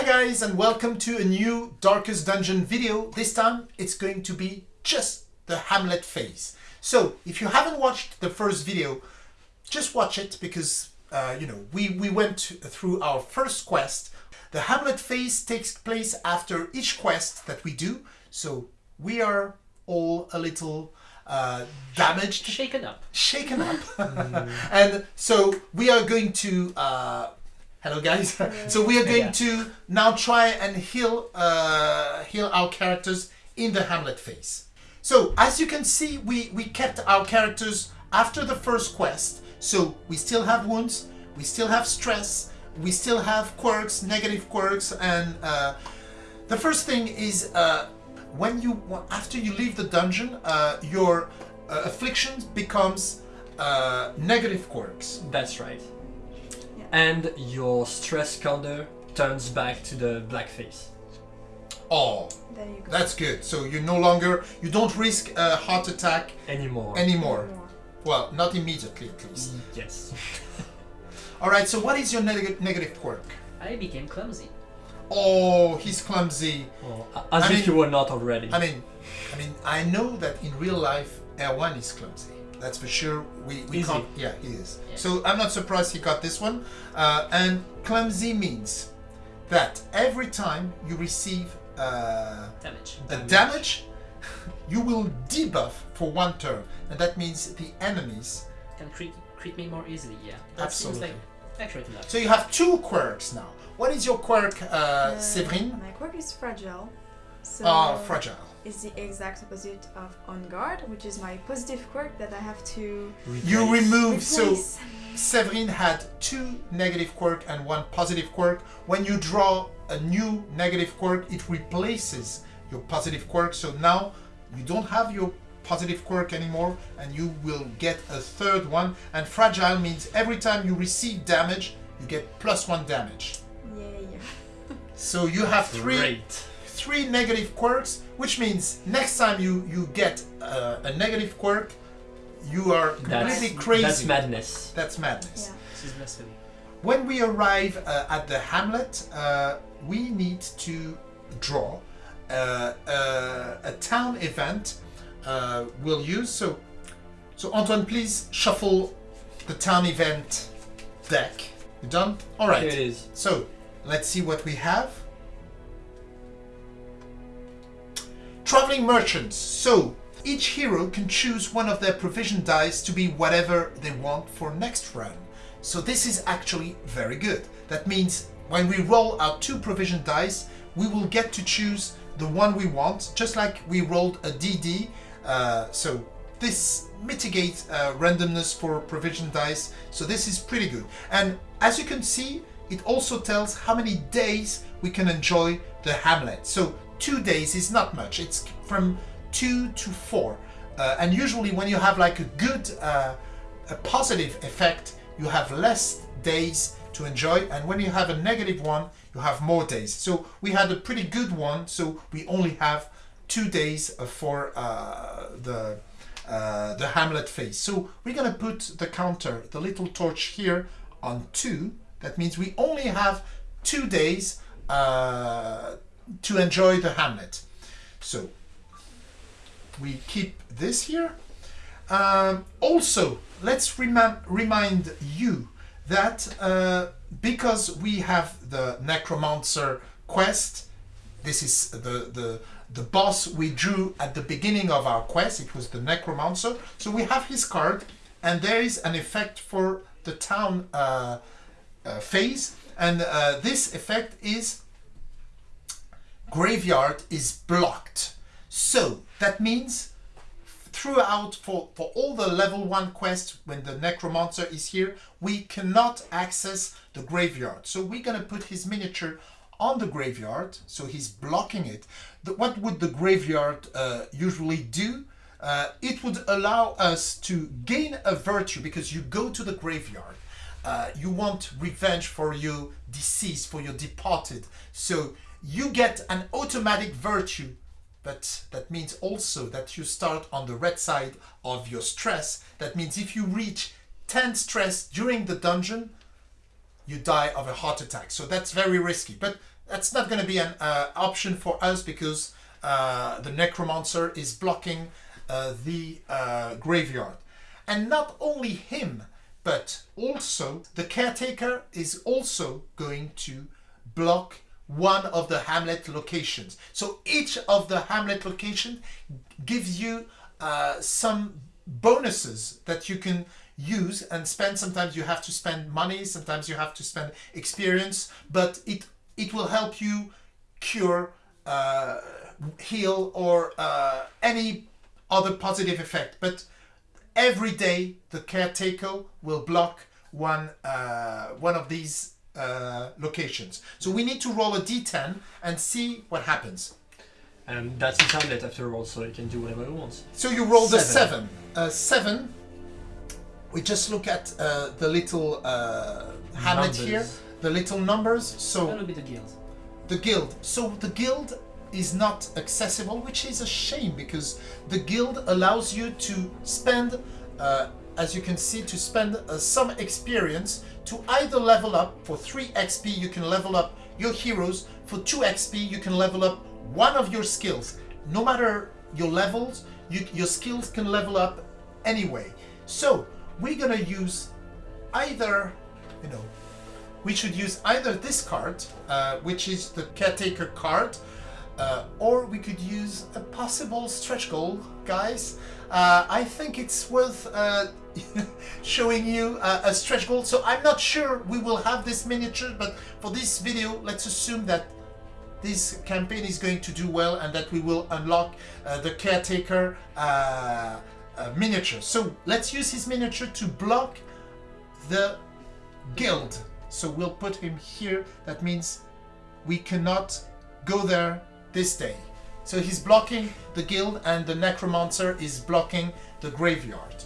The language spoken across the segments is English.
Hi guys and welcome to a new Darkest Dungeon video. This time it's going to be just the Hamlet phase. So if you haven't watched the first video, just watch it because uh, you know we, we went through our first quest. The Hamlet phase takes place after each quest that we do. So we are all a little uh, damaged, Shaken up. shaken up. and so we are going to uh, hello guys. So we are going Yeah. to now try and heal uh, heal our characters in the hamlet phase. So as you can see we we kept our characters after the first quest. So we still have wounds we still have stress we still have quirks negative quirks and uh, the first thing is uh, when you after you leave the dungeon uh, your uh, affliction becomes uh, negative quirks. That's right. Yeah. And your stress counter turns back to the black face. oh There you go. That's good. So you no longer you don't risk a heart attack Anymore. anymore. More. Well, not immediately at least. Yes. All right. So what is your neg- negative quirk? I became clumsy. Oh, he's clumsy. Oh, well, as I if mean- you were not already. I mean, I mean, I know that in real life, Erwan is clumsy. That's for sure. We we Is can't. Yeah, he is. Yeah. So I'm not surprised he got this one. Uh, and clumsy means that every time you receive uh, Damage. a damage, you will debuff for one turn, and that means the enemies. Can crit, crit me more easily, yeah. That Absolutely. seems like accurate enough. So you have two quirks now. What is your quirk, uh, Uh, Séverine? My quirk is fragile. So Ah, fragile. It's the exact opposite of on guard, which is my positive quirk that I have to You Replace. remove. So replace. Séverine had two negative quirk and one positive quirk. When you draw a new negative quirk, it replaces your positive quirk. So now you don't have your positive quirk anymore, and you will get a third one. And fragile means every time you receive damage, you get plus one damage. Yay. So you have three Great. Three negative quirks, which means next time you you get uh, a negative quirk, you are That's, completely crazy. that's madness. That's madness. Yeah. This is blasphemy. When we arrive uh, at the hamlet, uh, we need to draw uh, uh, a town event. Uh, we'll use so. So Antoine, please shuffle the town event deck. You done? All right. Here it is. So let's see what we have. Traveling merchants. So each hero can choose one of their provision dice to be whatever they want for next run. So this is actually very good. That means when we roll our two provision dice, we will get to choose the one we want, just like we rolled a DD. Uh, so this mitigates uh, randomness for provision dice. So this is pretty good. And as you can see, it also tells how many days we can enjoy the Hamlet. So two days is not much. It's from two to four. Uh, and usually when you have like a good, uh, a positive effect, you have less days to enjoy. And when you have a negative one, you have more days. So we had a pretty good one. So we only have two days uh, for uh, the uh, the Hamlet phase. So we're gonna put the counter, the little torch here on two. That means we only have two days uh, to enjoy the Hamlet. So we keep this here. Um, also, let's remind remind you that uh, because we have the Necromancer quest, this is the the the boss we drew at the beginning of our quest. It was the Necromancer. So we have his card, and there is an effect for the town uh, uh, phase, and uh, this effect is graveyard is blocked. So that means throughout for, for all the level 1 quests when the necromancer is here we cannot access the graveyard. So we're gonna put his miniature on the graveyard so he's blocking it. The, what would the graveyard uh, usually do? Uh, it would allow us to gain a virtue because you go to the graveyard. Uh, you want revenge for your deceased for your departed. So you get an automatic virtue but that means also that you start on the red side of your stress. That means if you reach 10 stress during the dungeon, you die of a heart attack. So that's very risky. But that's not going to be an uh, option for us because uh, the necromancer is blocking uh, the uh, graveyard. And not only him, but also the caretaker is also going to block one of the hamlet locations. So each of the hamlet location gives you uh, some bonuses that you can use and spend. Sometimes you have to spend money, sometimes you have to spend experience, but it it will help you cure, uh, heal, or uh, any other positive effect. But every day the caretaker will block one uh, one of these uh, locations. So we need to roll a d10 and see what happens. And that's his hamlet after all, so he can do whatever he wants. So you roll the Seven. seven. Uh, seven. We just look at uh, the little uh, hamlet here, the little numbers. A So little bit of guild. the guild. So the guild is not accessible, which is a shame because the guild allows you to spend, uh, as you can see, to spend uh, some experience to either level up for 3 XP, you can level up your heroes, for 2 XP, you can level up one of your skills. No matter your levels, you, your skills can level up anyway. So we're gonna use either, you know, we should use either this card, uh, which is the caretaker card, uh, or we could use a possible stretch goal, guys. Uh, I think it's worth uh, showing you uh, a stretch goal. So I'm not sure we will have this miniature, but for this video, let's assume that this campaign is going to do well and that we will unlock uh, the caretaker uh, miniature. So let's use his miniature to block the guild. So we'll put him here. That means we cannot go there this day. So he's blocking the guild and the necromancer is blocking the graveyard.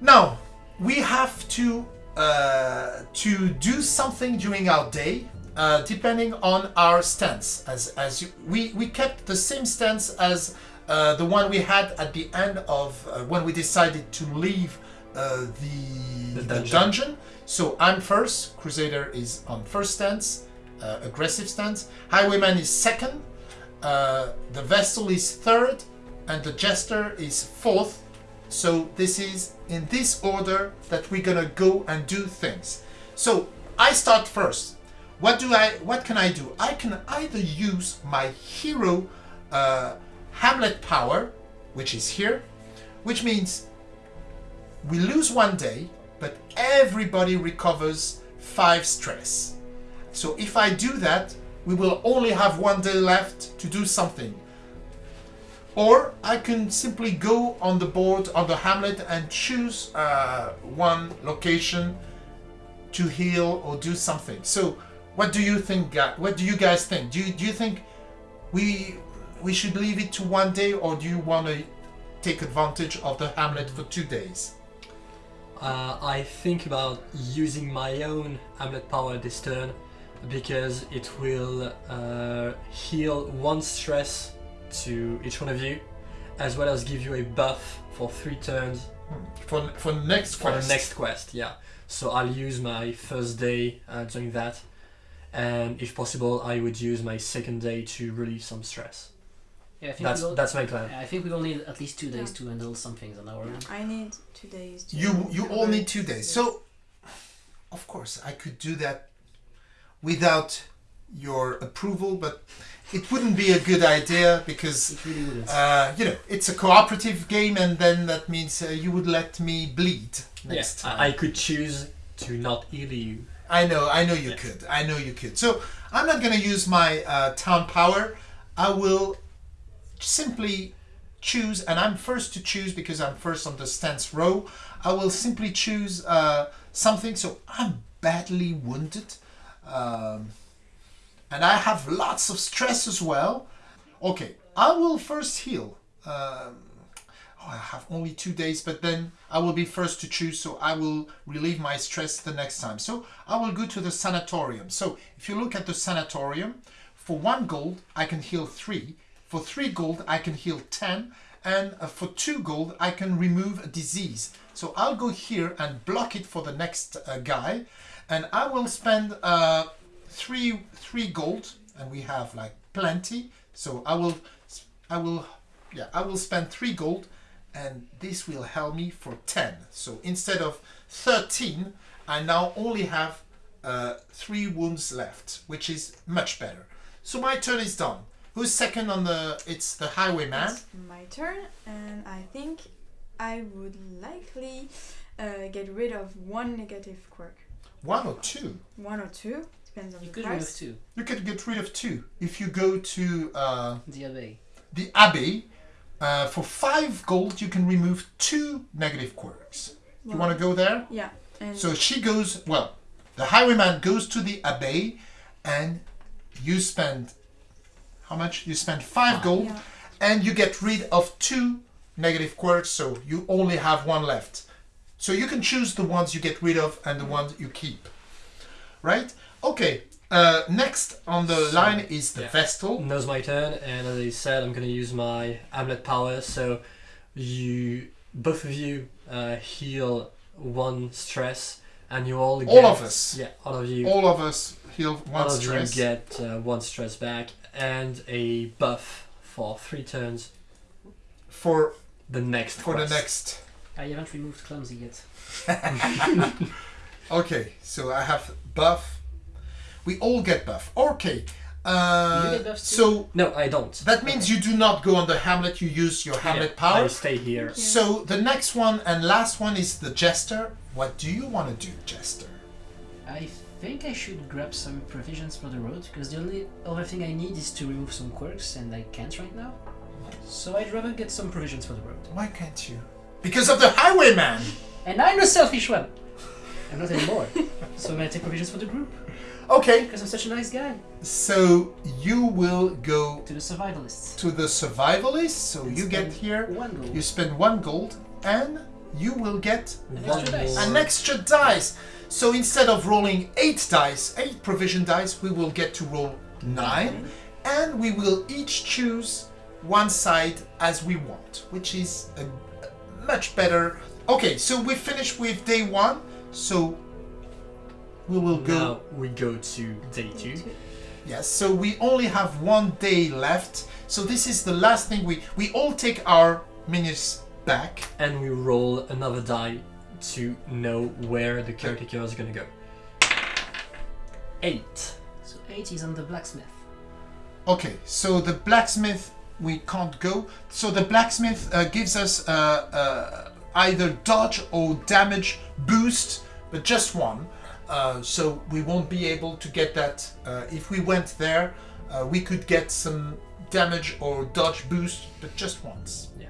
Now we have to uh, to do something during our day, uh, depending on our stance. As as you, we we kept the same stance as uh, the one we had at the end of uh, when we decided to leave uh, the, The the dungeon. dungeon. So I'm first. Crusader is on first stance, uh, aggressive stance. Highwayman is second. Uh, the vestal is third, and the jester is fourth. So this is in this order that we're gonna go and do things. So I start first. What do I? What can I do? I can either use my hero uh, Hamlet power, which is here, which means we lose one day, but everybody recovers five stress. So if I do that, we will only have one day left to do something. Or I can simply go on the board on the hamlet and choose uh, one location to heal or do something. So, what do you think? What do you guys think? Do you, do you think we we should leave it to one day, or do you want to take advantage of the hamlet for two days? Uh, I think about using my own Hamlet power this turn because it will uh, heal one stress to each one of you, as well as give you a buff for three turns For for next for quest. the next quest. Yeah. So I'll use my first day uh, doing that, and if possible, I would use my second day to relieve some stress. Yeah, I think That's we will, that's my plan. I think we will need at least two days Yeah. to handle some things on our own. I need two days. To You you all need two days. So, of course, I could do that without your approval, but it wouldn't be a good idea because really uh, you know it's a cooperative game, and then that means uh, you would let me bleed next yeah, time. I, I could choose to not heal you. I know, I know you Yeah. could. I know you could. So I'm not going to use my uh, town power. I will simply choose, and I'm first to choose because I'm first on the stance row. I will simply choose uh, something. So I'm badly wounded, um, and I have lots of stress as well. Okay, I will first heal. Um, oh, I have only two days, but then I will be first to choose, so I will relieve my stress the next time. So I will go to the sanatorium. So if you look at the sanatorium, for one gold, I can heal three. For three gold, I can heal 10. And uh, for two gold, I can remove a disease. So I'll go here and block it for the next uh, guy. And I will spend uh, three three gold, and we have like plenty. So I will, I will, yeah, I will spend three gold, and this will help me for ten. So instead of thirteen, I now only have uh, three wounds left, which is much better. So my turn is done. Who's second on the? It's the highwayman. It's my turn, and I think I would likely uh, get rid of one negative quirk. One or two. One or two, depends on You the could remove price. two. You could get rid of two if you go to uh, The abbey. the abbey. Uh, for five gold, you can remove two negative quirks. You want to go there? Yeah, and So she goes. Well, the highwayman goes to the abbey, and you spend how much? You spend five gold, yeah, and you get rid of two negative quirks. So you only have one left. So you can choose the ones you get rid of and the ones you keep. Right? Okay. Uh, next on the So, line is the yeah. Vestal. Now's my turn, and as I said, I'm gonna use my Hamlet power. So you, both of you, uh, heal one stress, and you all get, All of us. Yeah, all of you. All of us heal one all of you get uh, one stress back and a buff for three turns. for The next for the next. I haven't removed clumsy yet. Okay, so I have buff. We all get buff. Okay. Uh, You get buffs too? so No, I don't. that means you do not go on the Hamlet. You use your Hamlet Yeah, power. I stay here. Yeah. So the next one and last one is the Jester. What do you want to do, Jester? I think I should grab some provisions for the road because the only other thing I need is to remove some quirks and I can't right now. So I'd rather get some provisions for the road. Why can't you? Because of the Highwayman. And I'm a selfish one! I'm not anymore. so I'm gonna take provisions for the group Okay, because I'm such a nice guy. so you will go To the survivalists. to the survivalists. So And you get here. One gold. You spend one gold, and you will get An One extra dice. an extra dice. So instead of rolling eight dice, eight provision dice, we will get to roll nine, and we will each choose one side as we want, which is a much better. Okay, so we finished with day one. So we will go. Now we go to day two. Yes, so we only have one day left. So this is the last thing we we all take our minutes back. and we roll another die to know where the caretaker is gonna go. Eight. So 8 is on the blacksmith. Okay, so the blacksmith we can't go. So the blacksmith uh, gives us uh, uh, either dodge or damage boost, but just one. Uh, so we won't be able to get that. Uh, if we went there, uh, we could get some damage or dodge boost, but just once. Yeah.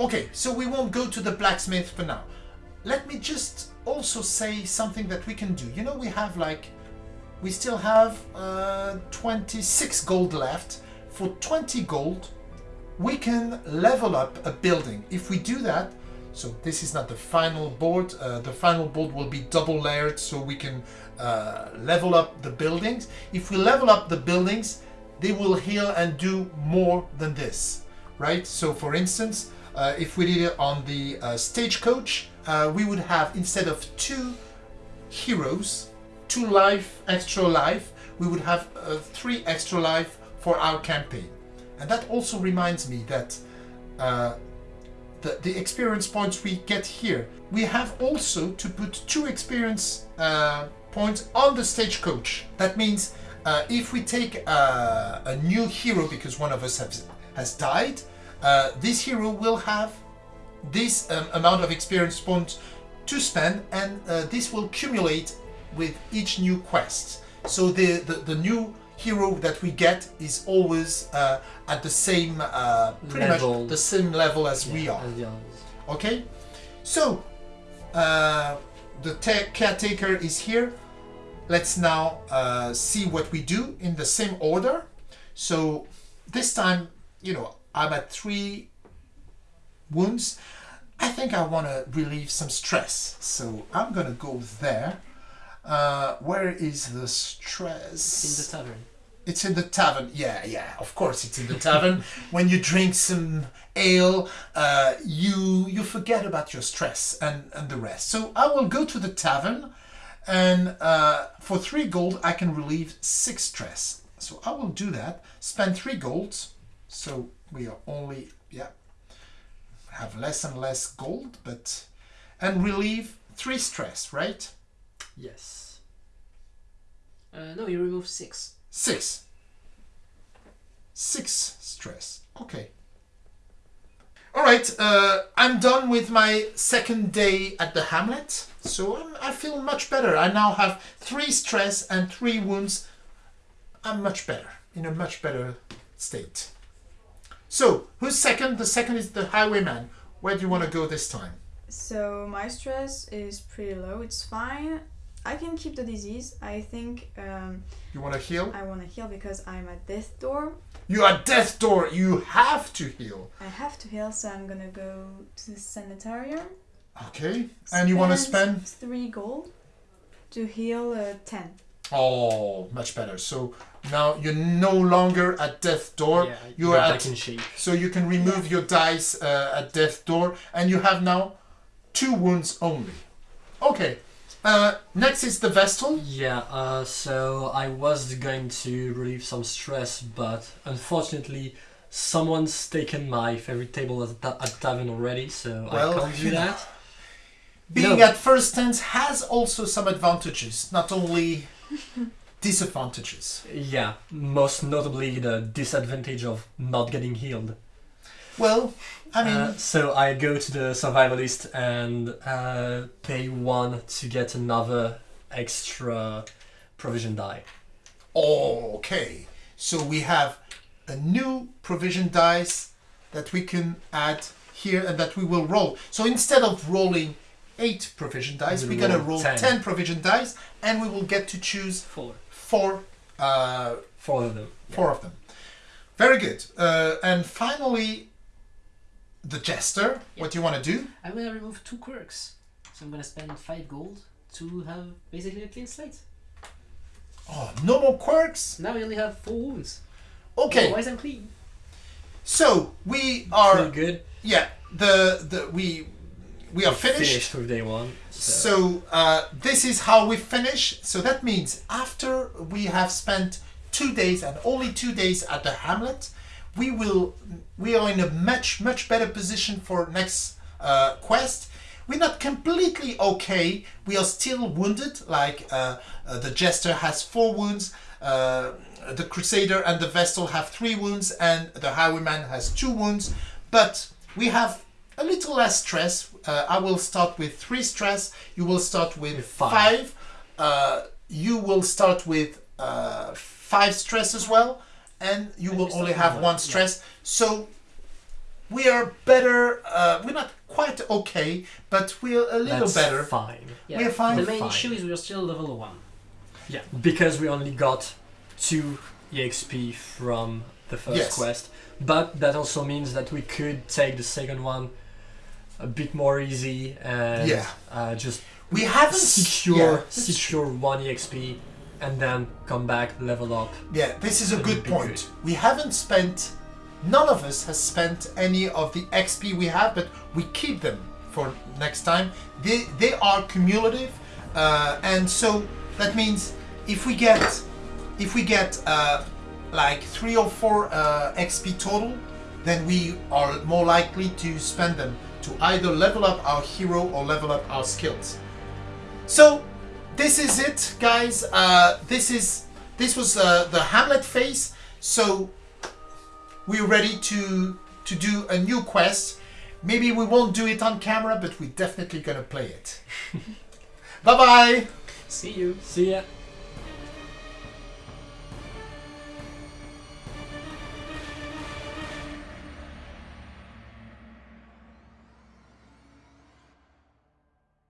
Okay, so we won't go to the blacksmith for now. Let me just also say something that we can do. You know, we have like, we still have uh, 26 gold left. For 20 gold, we can level up a building. If we do that, so this is not the final board. Uh, the final board will be double layered, so we can uh, level up the buildings. If we level up the buildings, they will heal and do more than this, right? So, for instance, uh, if we did it on the uh, stagecoach, uh, we would have instead of two heroes, two life, extra life, we would have uh, three extra life for our campaign. And that also reminds me that uh, the, the experience points we get here, we have also to put two experience uh, points on the stagecoach. That means uh, if we take uh, a new hero because one of us has, has died, uh, this hero will have this um, amount of experience points to spend, and uh, this will accumulate with each new quest. So the, the, the new hero that we get is always uh, at the same, uh, pretty Level. much the same level as we are. as the. Okay, so uh, the caretaker is here. Let's now uh, see what we do in the same order. So this time, you know, I'm at three wounds. I think I want to relieve some stress, so I'm gonna go there. Uh, where is the stress? In the tavern. It's in the tavern. Yeah, yeah. Of course, it's in the tavern. when you drink some ale, uh, you you forget about your stress and and the rest. So I will go to the tavern, And uh, for three gold, I can relieve six stress. So I will do that. Spend three golds. So we are only, yeah, have less and less gold, but, and relieve three stress, right? Yes. Uh, no, you remove six. Six. Six stress. Okay. All right, uh, I'm done with my second day at the Hamlet, so I'm, I feel much better. I now have three stress and three wounds. I'm much better, in a much better state. So, who's second? The second is the Highwayman. Where do you want to go this time? So my stress is pretty low. It's fine. I can keep the disease. I think um, You want to heal? I want to heal because I'm at death door. You are Death Door. You have to heal. I have to heal, so I'm gonna go to the sanitarium. Okay. And you want to spend? three gold to heal uh, ten. Oh, much better. So now you're no longer at Death Door. yeah, you you're are back at- in shape. So you can remove your dice uh, at Death Door, and you have now two wounds only. Okay. Uh, next is the Vestal. Yeah, uh, so I was going to relieve some stress, but unfortunately, someone's taken my favorite table at, ta- at tavern already, so Well, I can't do know. that. Being No. at first stance has also some advantages, not only disadvantages. Yeah, most notably the disadvantage of not getting healed. Well, I mean, Uh, so I go to the survivalist and uh, pay one to get another extra provision die. okay. So we have a new provision dice that we can add here and that we will roll. So instead of rolling eight provision dice, We'll we're gonna roll roll 10. 10 provision dice and we will get to choose Four. four uh, Four of them. four of them. Very good. Uh, and finally, the jester. What do you want to do? I'm gonna remove two quirks. So I'm gonna spend five gold to have basically a clean slate. Oh, no more quirks. Now we only have four wounds. Okay, Otherwise I'm clean. so we are Pretty good. yeah the the we we are finished. Finished with day one. So, So uh, this is how we finish. So that means after we have spent two days and only two days at the Hamlet, we will we are in a much much better position for next uh, quest. We're not completely okay. We are still wounded. Like uh, uh, the jester has four wounds. Uh, the crusader and the vestal have three wounds, and the highwayman has two wounds. But we have a little less stress. Uh, I will start with three stress. You will start with, With five. five. Uh, you will start with uh, five stress as well, and you will only have one, one yeah. stress. So we are better. Uh, we're not quite okay, but we're a little that's better. fine. Yeah. We're fine. The main Fine. issue is we're still level one. Yeah, because we only got two EXP from the first Yes. quest, but that also means that we could take the second one a bit more easy and Yeah. uh, just We haven't secure yeah, that's secure one EXP and then come back level up. Yeah, this is a good point. good. We haven't spent, none of us has spent any of the XP we have, but we keep them for next time. They they are cumulative, uh, and so that means if we get if we get uh, like three or four uh, XP total, then we are more likely to spend them to either level up our hero or level up our skills. So this is it, guys. Uh, this is this was uh, the Hamlet phase. So we're ready to to do a new quest. Maybe we won't do it on camera, but we're definitely gonna play it. bye bye. See you. See ya.